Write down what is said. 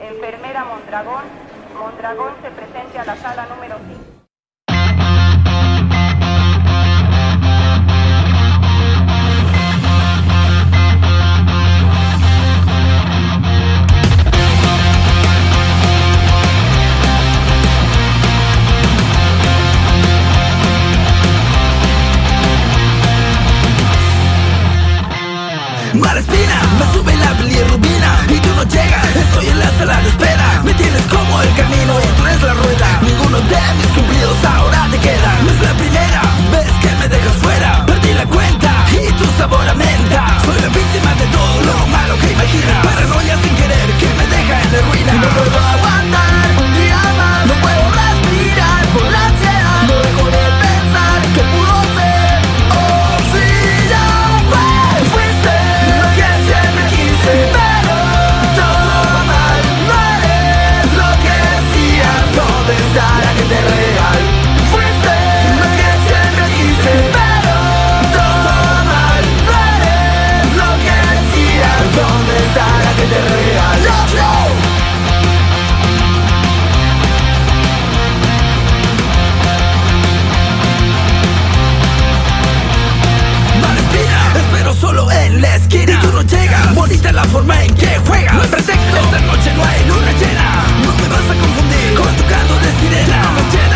enfermera Mondragón. Mondragón se presente a la sala número 5. juegas Bonita la forma en que juegas. No hay pretexto. Esta noche no hay luna llena. No me vas a confundir Con tu canto de sirena no me